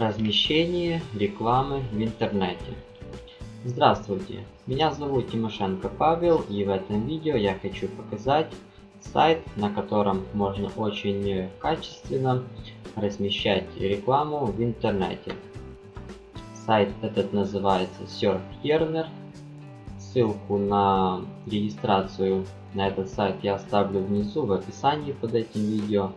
Размещение рекламы в интернете. Здравствуйте, меня зовут Тимошенко Павел и в этом видео я хочу показать сайт, на котором можно очень качественно размещать рекламу в интернете. Сайт этот называется SurfYarner. Ссылку на регистрацию на этот сайт я оставлю внизу в описании под этим видео.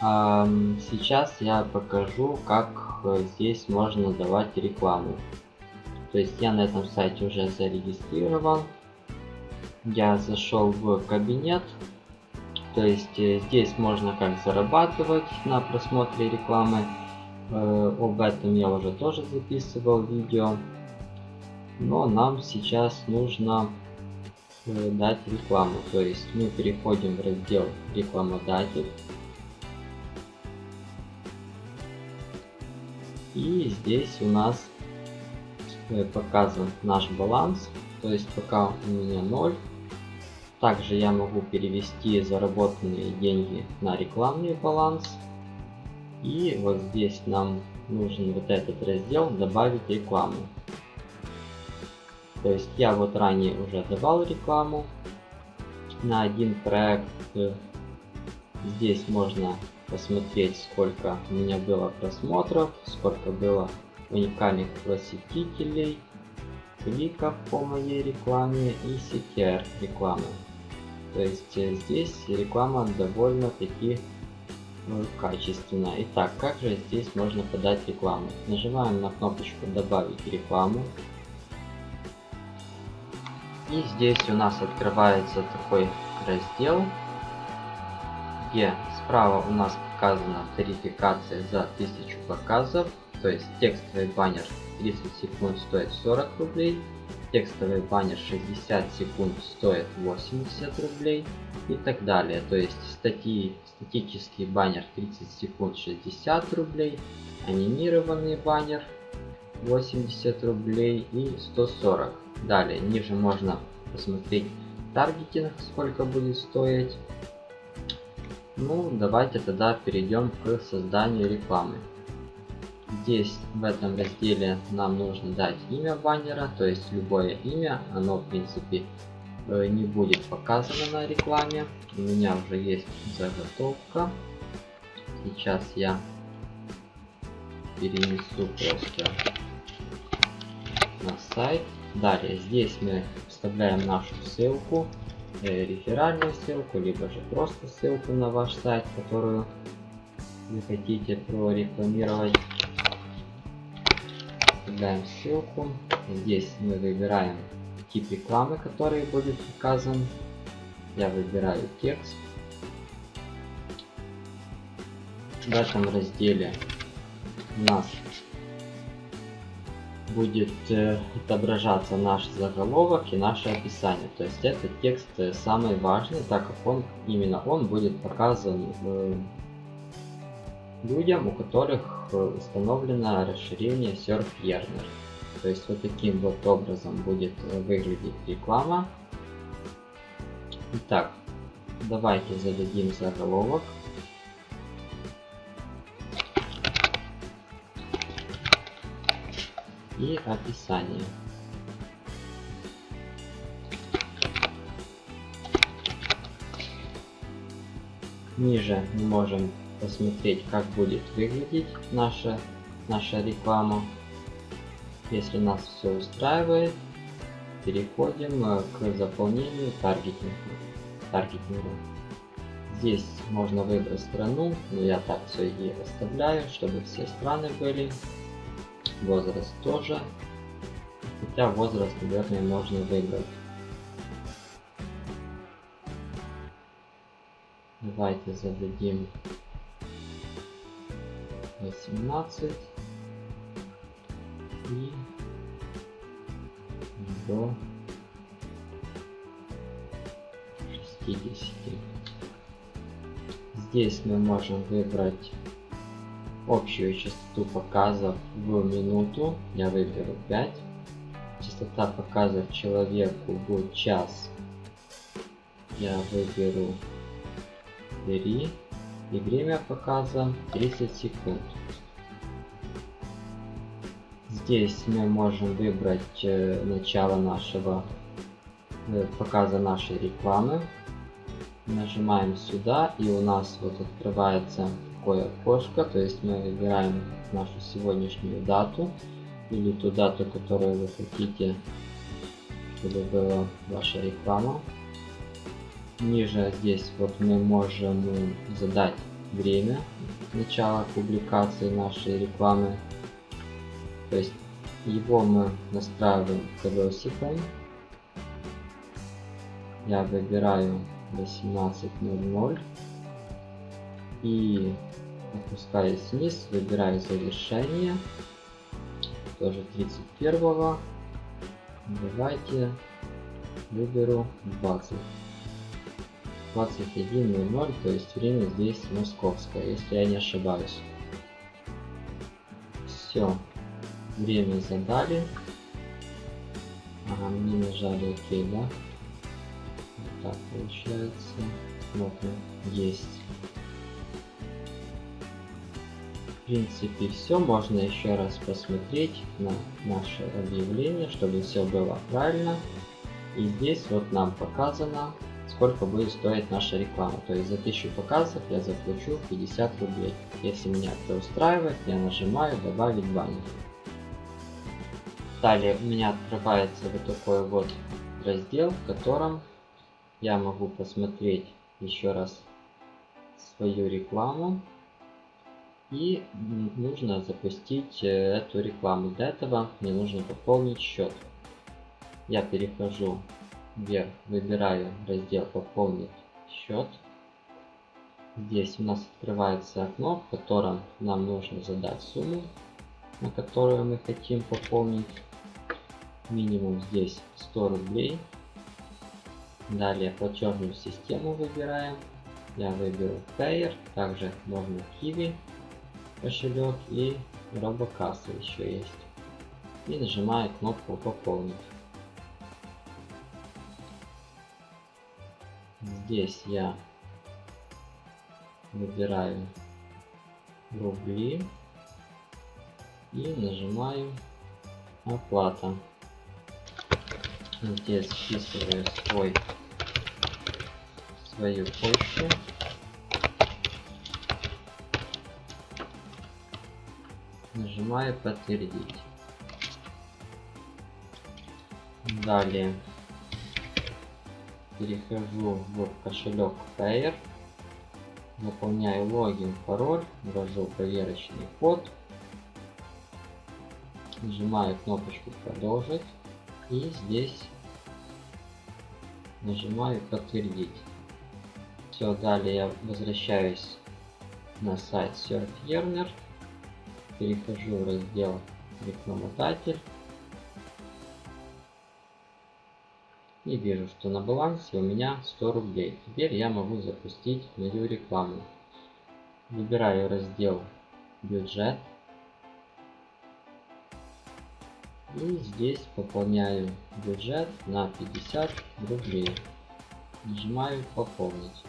Сейчас я покажу, как здесь можно давать рекламу. То есть я на этом сайте уже зарегистрирован. Я зашел в кабинет. То есть э, здесь можно как зарабатывать на просмотре рекламы. Э, об этом я уже тоже записывал видео. Но нам сейчас нужно э, дать рекламу. То есть мы переходим в раздел рекламодатель. И здесь у нас э, показан наш баланс. То есть пока у меня 0. Также я могу перевести заработанные деньги на рекламный баланс. И вот здесь нам нужен вот этот раздел добавить рекламу. То есть я вот ранее уже давал рекламу на один проект. Здесь можно посмотреть, сколько у меня было просмотров, сколько было уникальных посетителей, кликов по моей рекламе и CTR рекламы. То есть э, здесь реклама довольно-таки ну, качественная. Итак, как же здесь можно подать рекламу? Нажимаем на кнопочку «Добавить рекламу». И здесь у нас открывается такой раздел, где Справа у нас показана тарификация за 1000 показов, то есть текстовый баннер 30 секунд стоит 40 рублей, текстовый баннер 60 секунд стоит 80 рублей и так далее. То есть статьи, статический баннер 30 секунд 60 рублей, анимированный баннер 80 рублей и 140. Далее ниже можно посмотреть таргетинг сколько будет стоить ну, давайте тогда перейдем к созданию рекламы. Здесь, в этом разделе, нам нужно дать имя баннера, то есть любое имя, оно, в принципе, э, не будет показано на рекламе. У меня уже есть заготовка. Сейчас я перенесу просто на сайт. Далее, здесь мы вставляем нашу ссылку реферальную ссылку, либо же просто ссылку на ваш сайт, которую вы хотите прорекламировать. Вставляем ссылку. Здесь мы выбираем тип рекламы, который будет указан. Я выбираю текст. В этом разделе у нас будет э, отображаться наш заголовок и наше описание. То есть этот текст э, самый важный, так как он именно он будет показан э, людям, у которых установлено расширение SurfYarner. То есть вот таким вот образом будет выглядеть реклама. Итак, давайте зададим заголовок. И описание. Ниже мы можем посмотреть, как будет выглядеть наша, наша реклама. Если нас все устраивает, переходим э, к заполнению таргетинга. таргетинга. Здесь можно выбрать страну, но я так все и оставляю, чтобы все страны были возраст тоже. Хотя возраст, наверное, можно выбрать. Давайте зададим 18 и до 60. Здесь мы можем выбрать общую частоту показов в минуту. Я выберу 5 частота показов человеку в час я выберу 3 и время показа 30 секунд. Здесь мы можем выбрать э, начало нашего э, показа нашей рекламы. Нажимаем сюда и у нас вот открывается такое окошко, то есть мы выбираем нашу сегодняшнюю дату или ту дату, которую вы хотите, чтобы была ваша реклама. Ниже здесь вот мы можем задать время начала публикации нашей рекламы. То есть его мы настраиваем колесиком. Я выбираю 18.00 и опускаюсь вниз, выбираю завершение, тоже 31 -го. Давайте выберу 20. 21.00, то есть время здесь московское, если я не ошибаюсь. Все, время задали. Ага, мне нажали ОК, да? Так получается. Смотрим, есть. Принципе все, можно еще раз посмотреть на наше объявление, чтобы все было правильно. И здесь вот нам показано сколько будет стоить наша реклама. То есть за 1000 показов я заплачу 50 рублей. Если меня это устраивает, я нажимаю добавить баннер. Далее у меня открывается вот такой вот раздел, в котором я могу посмотреть еще раз свою рекламу. И нужно запустить э, эту рекламу. Для этого мне нужно пополнить счет. Я перехожу вверх выбираю раздел пополнить счет. Здесь у нас открывается окно, в котором нам нужно задать сумму, на которую мы хотим пополнить. Минимум здесь 100 рублей. Далее платежную систему выбираем. Я выберу Payer, также можно Kiwi кошелек и робокасса еще есть. И нажимаю кнопку пополнить. Здесь я выбираю рубли и нажимаю оплата. Здесь вписываю свой свою почту. Нажимаю подтвердить. Далее. Перехожу в кошелек Payer, заполняю логин, пароль, ввожу проверочный код, нажимаю кнопочку продолжить и здесь нажимаю подтвердить. Все, далее я возвращаюсь на сайт SurfEarner, перехожу в раздел рекламодатель и вижу, что на балансе у меня 100 рублей. Теперь я могу запустить мою рекламу. Выбираю раздел бюджет. И здесь пополняю бюджет на 50 рублей. Нажимаю пополнить.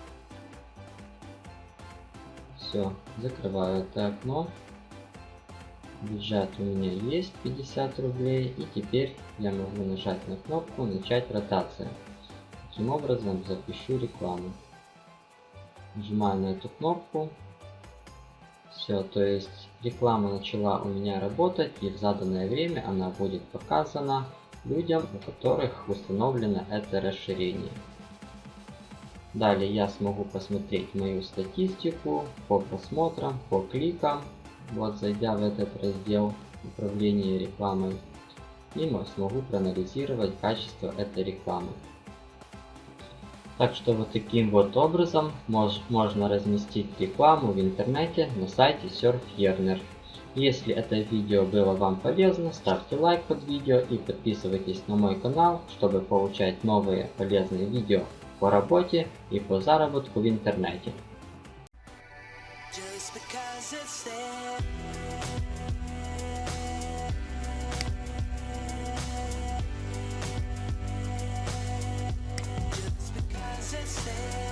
Все, закрываю это окно бюджет у меня есть 50 рублей и теперь я могу нажать на кнопку начать ротация таким образом запущу рекламу. Нажимаю на эту кнопку. Все то есть реклама начала у меня работать и в заданное время она будет показана людям у которых установлено это расширение. Далее я смогу посмотреть мою статистику по просмотрам по кликам вот зайдя в этот раздел управления рекламой, и смогу проанализировать качество этой рекламы. Так что вот таким вот образом мож, можно разместить рекламу в интернете на сайте SurfEarner. Если это видео было вам полезно, ставьте лайк под видео и подписывайтесь на мой канал, чтобы получать новые полезные видео по работе и по заработку в интернете. just because it's there. Just because it's there.